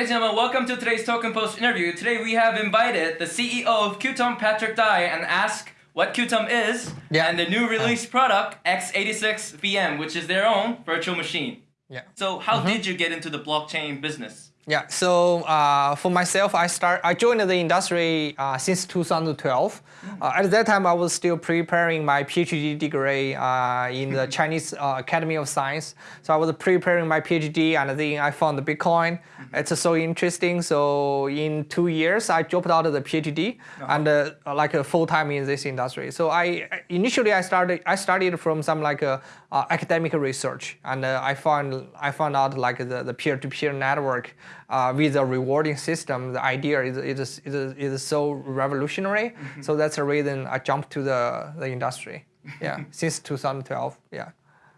Ladies and gentlemen, welcome to today's Token Post interview. Today we have invited the CEO of Qtum, Patrick Dai, and ask what Qtum is Yeah. and the new release product, x86 VM, which is their own virtual machine. Yeah. So how mm-hmm. did you get into the blockchain business? Yeah. So uh, for myself, I start. I joined the industry uh, since 2012. Uh, at that time, I was still preparing my PhD degree uh, in the Chinese uh, Academy of Science. So I was preparing my PhD, and then I found the Bitcoin. It's so interesting. So in two years, I dropped out of the PhD and uh, like a full time in this industry. So I initially I started I started from some like a, uh, academic research, and uh, I found I found out like the, the peer-to-peer network uh, with a rewarding system. The idea is is is, is so revolutionary. So that's the reason I jumped to the the industry. Yeah, since 2012. Yeah.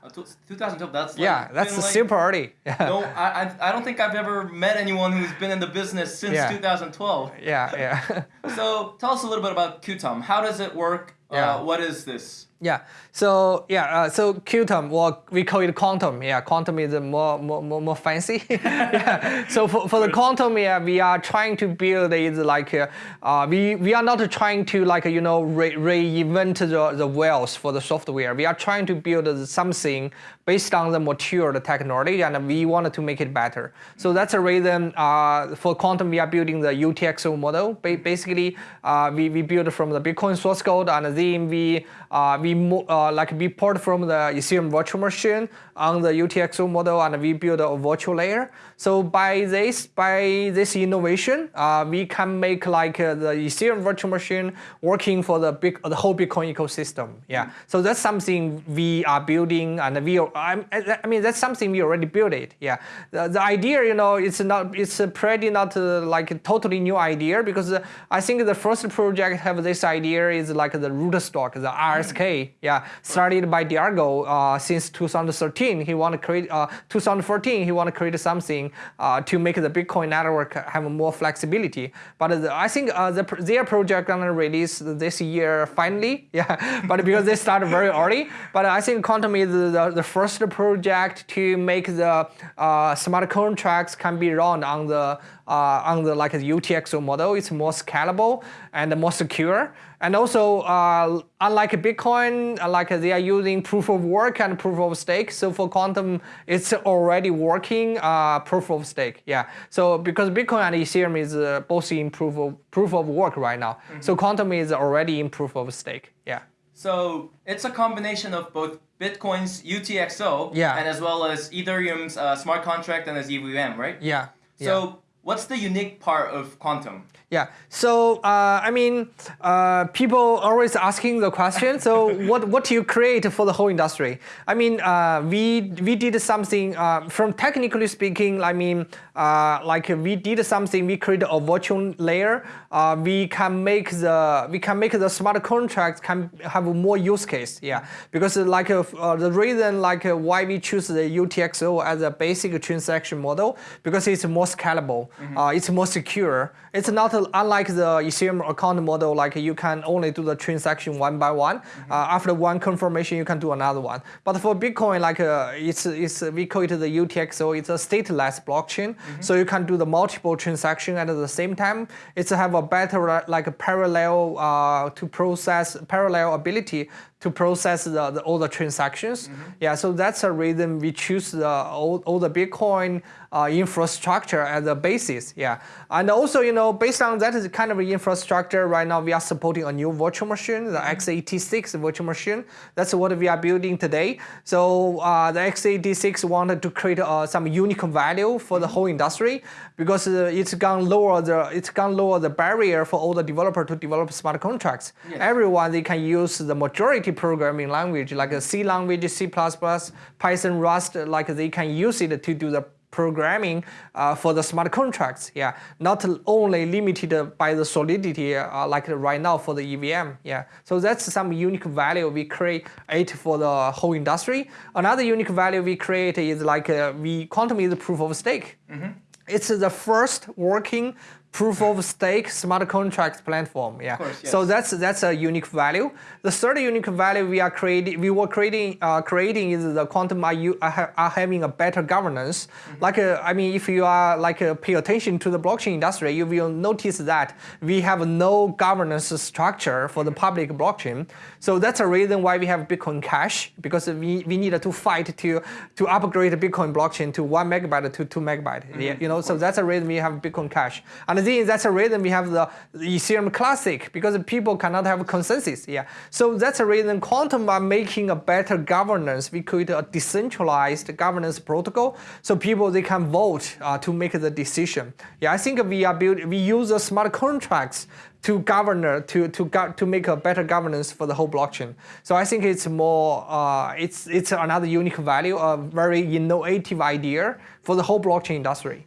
Uh, 2012, that's like, Yeah, that's like- super early. Yeah. No, I, I, I don't think I've ever met anyone who's been in the business since Yeah. 2012. Yeah, yeah. So tell us a little bit about Qtum. How does it work? Yeah. Uh, what is this? Yeah. So yeah. Uh, so Qtum, well, we call it quantum. Yeah, quantum is more more more, more fancy. yeah. So for, for the quantum, yeah, we are trying to build is like uh, uh, we we are not trying to like you know re- reinvent the the wheels for the software. We are trying to build something based on the mature technology, and we wanted to make it better. So that's the reason uh, for quantum we are building the UTXO model. Ba- basically, uh, we we build from the Bitcoin source code, and then we uh, we uh, like we port from the Ethereum virtual machine on the UTXO model, and we build a virtual layer. So by this by this innovation, uh, we can make like uh, the Ethereum virtual machine working for the big the whole Bitcoin ecosystem. Yeah. So that's something we are building, and we I'm, I mean that's something we already built it. Yeah. The, the idea, you know, it's not it's pretty not uh, like a totally new idea because uh, I think the first project have this idea is like the Rootstock, the RSK. Yeah. Started by Diego uh, since 2013. He want to create uh, 2014. He want to create something uh, to make the Bitcoin network have more flexibility. But the, I think uh, the, their project gonna release this year finally. Yeah. But because they started very early. But I think Quantum is the, the first project to make the uh, smart contracts can be run on the uh, on the like UTXO model. It's more scalable and more secure. And also, uh, unlike Bitcoin, like they are using proof of work and proof of stake. So for Quantum, it's already working uh, proof of stake. Yeah. So because Bitcoin and Ethereum is uh, both in proof of proof of work right now. So Quantum is already in proof of stake. Yeah. So it's a combination of both Bitcoin's UTXO Yeah. and as well as Ethereum's uh, smart contract and as EVM, right? Yeah. yeah. What's the unique part of Quantum? Yeah. So uh, I mean, uh, people always asking the question. So what what do you create for the whole industry? I mean, uh, we we did something uh, from technically speaking. I mean, uh, like we did something. We created a virtual layer. Uh, we can make the we can make the smart contracts can have more use case. Yeah. Because like the reason like why we choose the UTXO as a basic transaction model because it's more scalable. Uh, it's more secure. It's not unlike the Ethereum account model, like you can only do the transaction one by one. Uh, after one confirmation, you can do another one. But for Bitcoin, like uh, it's, it's we call it the UTXO. It's a stateless blockchain, so you can do the multiple transaction at the same time. It's have a better like a parallel uh, to process parallel ability to process the, the all the transactions. Yeah, so that's a reason we choose the all, all the Bitcoin uh, infrastructure as a basis. Yeah, and also you know based on that is kind of infrastructure right now we are supporting a new virtual machine, the x86 virtual machine. That's what we are building today. So uh, the x86 wanted to create uh, some unique value for the whole industry because uh, it's gonna lower the it's gonna lower the barrier for all the developer to develop smart contracts. Yes. Everyone they can use the majority programming language like a C language, C++, Python, Rust, like they can use it to do the programming uh, for the smart contracts. Yeah, not only limited by the solidity uh, like right now for the EVM. Yeah, so that's some unique value we create for the whole industry. Another unique value we create is like uh, we quantum is proof of stake. It's the first working proof of stake smart contracts platform. Yeah. course, So that's that's a unique value. The third unique value we are creating, we were creating, uh, creating is the quantum are, you, are, are having a better governance. Mm-hmm. Like, uh, I mean, if you are like uh, pay attention to the blockchain industry, you will notice that we have no governance structure for the public blockchain. So that's a reason why we have Bitcoin Cash because we, we needed to fight to to upgrade the Bitcoin blockchain to one megabyte to two megabyte. Yeah, you know, so that's a reason we have Bitcoin Cash. And that's a reason we have the Ethereum Classic because people cannot have consensus. Yeah, so that's a reason Quantum are making a better governance. We create a decentralized governance protocol so people they can vote uh, to make the decision. Yeah, I think we are build we use the smart contracts to govern to to go, to make a better governance for the whole blockchain. So I think it's more uh, it's it's another unique value, a very innovative idea for the whole blockchain industry.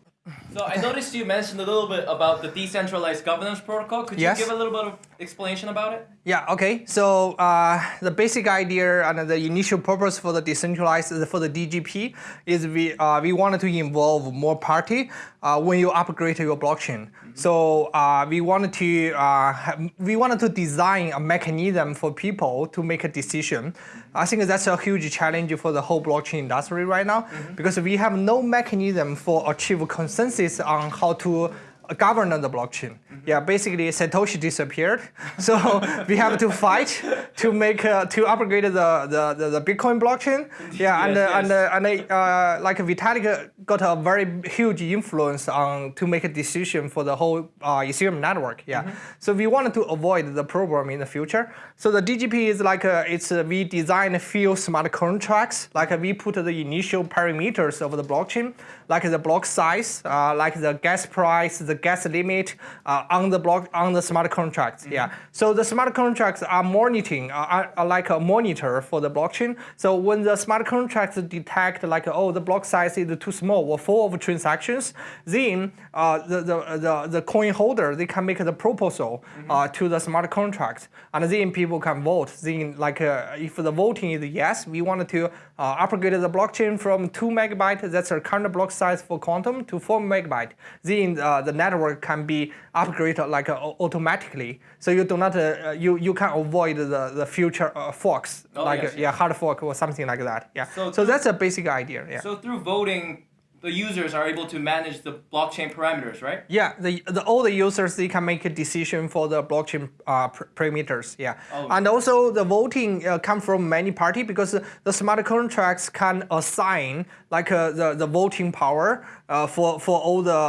So I noticed you mentioned a little bit about the decentralized governance protocol. Could Yes. you give a little bit of explanation about it? Yeah, okay. So uh, the basic idea and the initial purpose for the decentralized for the DGP is we uh, we wanted to involve more party uh, when you upgrade your blockchain. So uh, we wanted to uh, we wanted to design a mechanism for people to make a decision. I think that's a huge challenge for the whole blockchain industry right now mm-hmm. because we have no mechanism for achieve consensus on how to govern the blockchain. Yeah, basically Satoshi disappeared, so we have to fight to make uh, to upgrade the, the, the, the Bitcoin blockchain. Yeah, and Yes, uh, and uh, and uh, like Vitalik got a very huge influence on to make a decision for the whole uh, Ethereum network. Yeah, so we wanted to avoid the problem in the future. So the DGP is like a, it's a, we design a few smart contracts. Like uh, we put the initial parameters of the blockchain, like the block size, uh, like the gas price, the gas limit uh, on the block on the smart contracts. Yeah. So the smart contracts are monitoring, uh, are, are like a monitor for the blockchain. So when the smart contracts detect like oh the block size is too small or full of transactions, then uh, the, the the the coin holder they can make the proposal uh, to the smart contract, and then people can vote. Then like uh, if the voting is yes, we wanted to uh, upgrade the blockchain from two megabyte, that's our current block size for quantum, to four megabyte. Then uh, the network can be upgraded like uh, automatically, so you do not uh, you you can avoid the the future uh, forks Oh, like yes, uh, yeah hard fork or something like that. Yeah. So So, that's a basic idea. Yeah. So through voting, the users are able to manage the blockchain parameters, right? Yeah, the, the all the users they can make a decision for the blockchain uh, parameters. Yeah, Oh. and also the voting uh, come from many party because the smart contracts can assign like uh, the the voting power uh, for for all the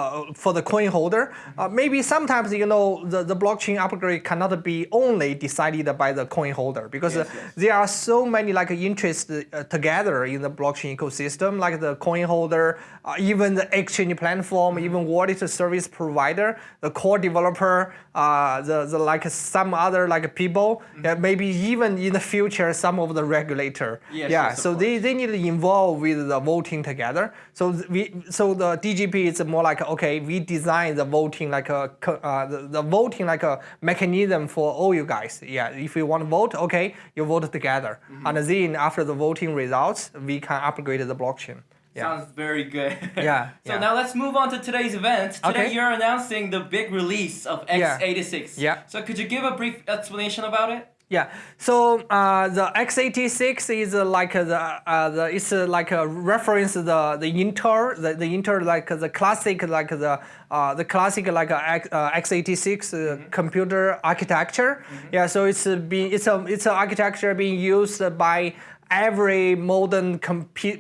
for the coin holder. Uh, maybe sometimes you know the, the blockchain upgrade cannot be only decided by the coin holder because Yes, uh, yes. there are so many like interests uh, together in the blockchain ecosystem, like the coin holder, uh, even the exchange platform, even wallet service provider, the core developer, uh, the, the like some other like people, yeah, maybe even in the future some of the regulator. Yes, yeah, yes, so they, they need to involve with the voting together. So we so the DGP is more like okay, we design the voting like a uh, the, the voting like a mechanism for all you guys. Yeah, if you want to vote, okay, you vote together, Mm-hmm. and then after the voting results, we can upgrade the blockchain. Yeah. Sounds very good. Yeah, so yeah. now let's move on to today's event. Today Okay. you're announcing the big release of x86. Yeah. Yeah. So could you give a brief explanation about it? Yeah. So uh, the x86 is uh, like uh, the uh, the it's uh, like a reference the the Intel the, the Intel like the classic like the uh, the classic like uh, X, uh, x86 uh, computer architecture. Yeah. So it's being it's a it's an architecture being used by every modern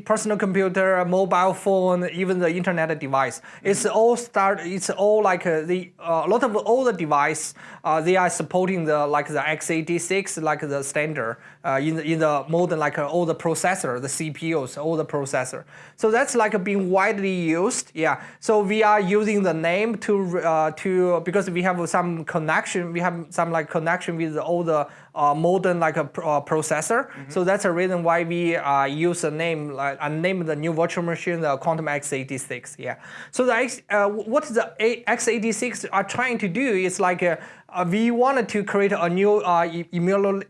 personal computer, mobile phone, even the internet device. It's all start. It's all like uh, the uh, a lot of all the device. Uh, they are supporting the like the x86 like the standard uh, in the in the modern like uh, all the processor, the CPUs, all the processor. So that's like being widely used. Yeah. So we are using the name to uh, to because we have some connection. We have some like connection with all the uh, modern like a pr- uh, processor. So that's a reason why we uh, use a name like and name the new virtual machine the Quantum x86. Yeah. So the X, uh, what the A- x86 are trying to do is like uh, we wanted to create a new uh,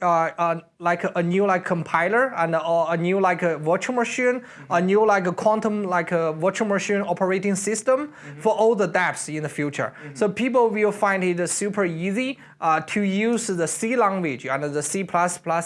uh, uh, like a new like compiler and uh, a new like a virtual machine, a new like a quantum like a virtual machine operating system for all the dApps in the future. So people will find it super easy uh, to use the C language and the C++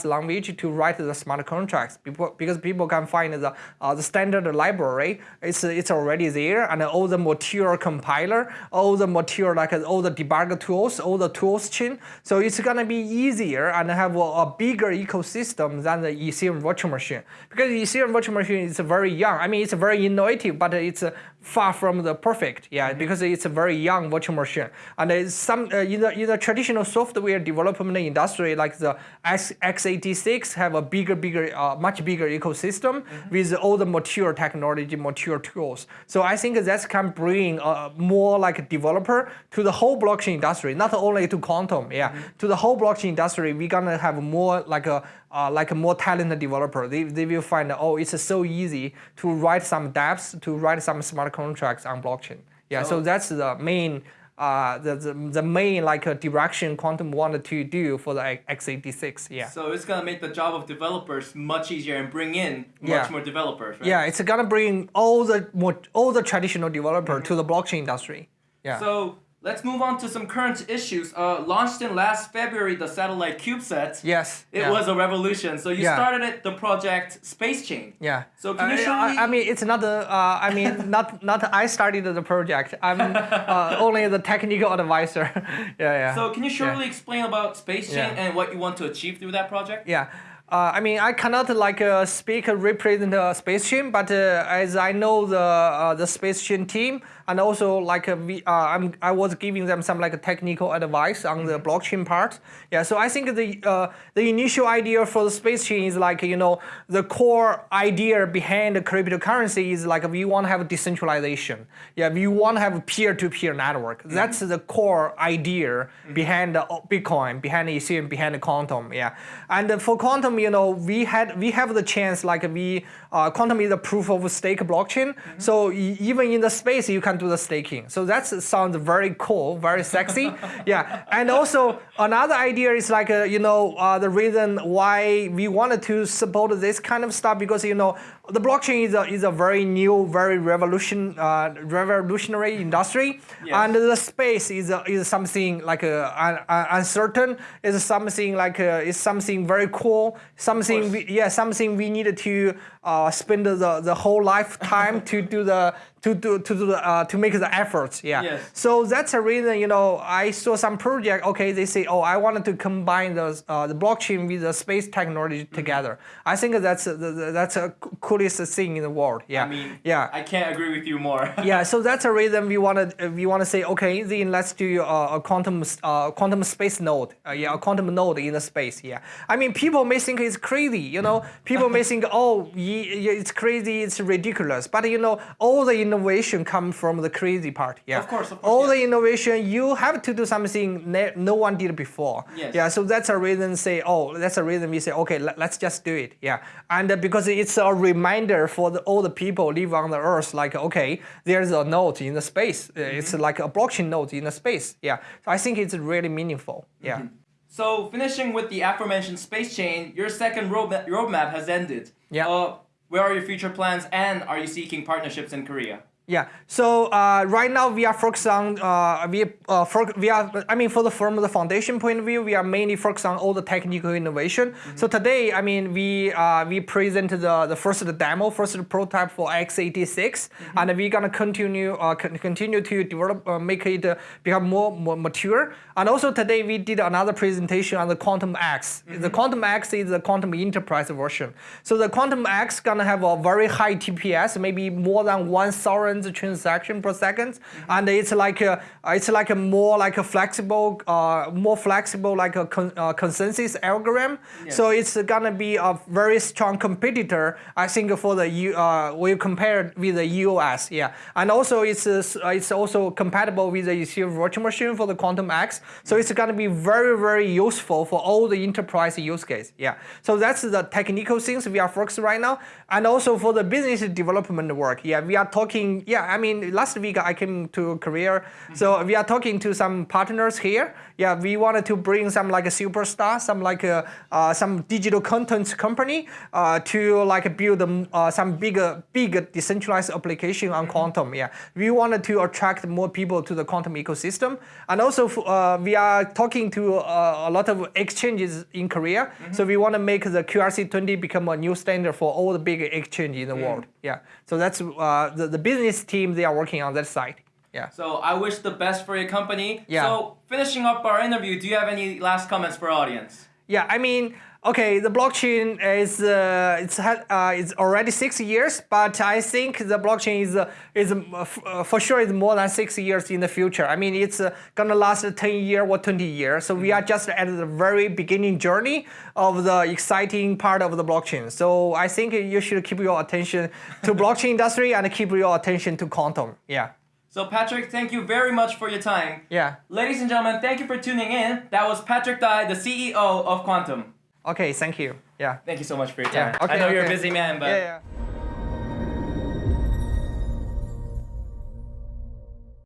language to write the smart contracts because people can find the, uh, the standard library. It's, it's already there and all the mature compiler, all the mature like all the debugger tools, all the tools chain. So it's gonna be easier and have a, a bigger ecosystem than the Ethereum virtual machine because Ethereum virtual machine is very young. I mean, it's very innovative, but it's far from the perfect. Yeah, because it's a very young virtual machine. And it's some uh, in, the, in the traditional software development industry, like the X, x86, have a bigger, bigger, uh, much bigger ecosystem with all the mature technology, mature tools. So I think that can bring uh, more like a developer to the whole blockchain industry, not only to quantum. Yeah, to the whole blockchain industry, we're gonna have more like a uh, like a more talented developer. They, they will find oh it's so easy to write some dApps, to write some smart contracts on blockchain. Yeah, so, So- that's the main uh, the, the, the main like uh, direction Quantum wanted to do for the x86. Yeah. So it's gonna make the job of developers much easier and bring in much Yeah. more developers, right? Yeah, it's gonna bring all the more, all the traditional developer to the blockchain industry. Yeah. So let's move on to some current issues. Uh, launched in last February, the satellite CubeSat. yes. It yeah. was a revolution. So you Yeah. started it, the project Space Chain. Yeah. So can you Uh, show I, me- I mean, it's not the. Uh, I mean, not not. I started the project. I'm uh, only the technical advisor. yeah, yeah. So can you Yeah. shortly explain about Space Chain Yeah. and what you want to achieve through that project? Yeah. Uh, I mean, I cannot like uh, speak uh, represent uh, Space Chain, but uh, as I know the uh, the Space Chain team, and also like uh, we, uh, I'm, I was giving them some like technical advice on the blockchain part. Yeah, so I think the uh, the initial idea for the Space Chain is like you know the core idea behind the cryptocurrency is like we want to have decentralization. Yeah, we want to have a peer-to-peer network. That's the core idea behind the Bitcoin, behind the Ethereum, behind the quantum. Yeah, and for quantum, you know, we had we have the chance like we uh, quantum is a proof of stake blockchain. So e- even in the space, you can do the staking. So that sounds very cool, very sexy. yeah, and also another idea is like uh, you know uh, the reason why we wanted to support this kind of stuff because you know the blockchain is a, is a very new, very revolution uh, revolutionary industry, Yes. and the space is a, is something like uh, un, un- uncertain. Is something like uh, is something very cool. Something we, yeah, something we needed to uh, spend the, the whole lifetime to do the to do to do the, uh, to make the efforts. Yeah. Yes. So that's a reason you know I saw some project. Okay, they say oh I wanted to combine the uh, the blockchain with the space technology Mm-hmm. together. I think that's a, the- the- that's a coolest thing in the world. Yeah. I mean, yeah. I can't agree with you more. yeah, so that's a reason we want to we want to say okay, then let's do uh, a quantum uh, quantum space node. Uh, yeah, a quantum node in the space. Yeah, I mean people may think it's crazy. You know, people may think oh it's crazy, it's ridiculous. But you know, all the innovation come from the crazy part. Yeah, Of course, of course, all the innovation you have to do something no one did before. Yes. Yeah, so that's a reason say oh that's a reason we say okay let, let's just do it. Yeah, and uh, because it's a reminder for the, all the people live on the earth like okay there's a node in the space. Uh, It's Mm-hmm. like a blockchain node in the space. Yeah, so I think it's really meaningful. Yeah. Mm-hmm. So finishing with the aforementioned space chain, your second roadmap, roadmap has ended. Yeah. Uh, where are your future plans, and are you seeking partnerships in Korea? Yeah. So uh, right now we are focused on uh, we uh, for, we are I mean for the from the foundation point of view we are mainly focused on all the technical innovation. So today I mean we uh, we presented the the first demo, first prototype for x86, and we're gonna continue uh, continue to develop uh, make it uh, become more, more mature. And also today we did another presentation on the Quantum X. The Quantum X is the Quantum Enterprise version. So the Quantum X gonna have a very high TPS, maybe more than one thousand transaction per 2nd and it's like a, it's like a more like a flexible, uh, more flexible like a con- uh, consensus algorithm. Yes. So it's gonna be a very strong competitor, I think, for the U. Uh, we compare with the EOS, yeah. And also it's uh, uh, it's also compatible with the Ethereum virtual machine for the Quantum X. So it's gonna be very very useful for all the enterprise use case, yeah. So that's the technical things we are focused right now, and also for the business development work, yeah. We are talking yeah, I mean, last week I came to Korea, so we are talking to some partners here. Yeah, we wanted to bring some like a superstar, some like a, uh, some digital content company uh, to like build um, uh, some bigger, big decentralized application on quantum. Yeah, we wanted to attract more people to the quantum ecosystem, and also uh, we are talking to uh, a lot of exchanges in Korea. So we want to make the QRC20 become a new standard for all the big exchange in the world. Yeah, so that's uh, the, the business team they are working on that side. Yeah. So I wish the best for your company. Yeah. So finishing up our interview, do you have any last comments for our audience? Yeah, I mean, okay, the blockchain is uh, it's ha- uh, it's already six years, but I think the blockchain is uh, is uh, uh, for sure is more than six years in the future. I mean, it's uh, gonna last ten year or twenty years. So we are just at the very beginning journey of the exciting part of the blockchain. So I think you should keep your attention to blockchain industry and keep your attention to quantum. Yeah, So Patrick, thank you very much for your time. yeah. Ladies and gentlemen, thank you for tuning in. That was Patrick Dai, the CEO of Quantum. Okay, thank you. Yeah. Thank you so much for your Yeah, time. okay, I know you're a busy man, but Yeah, yeah.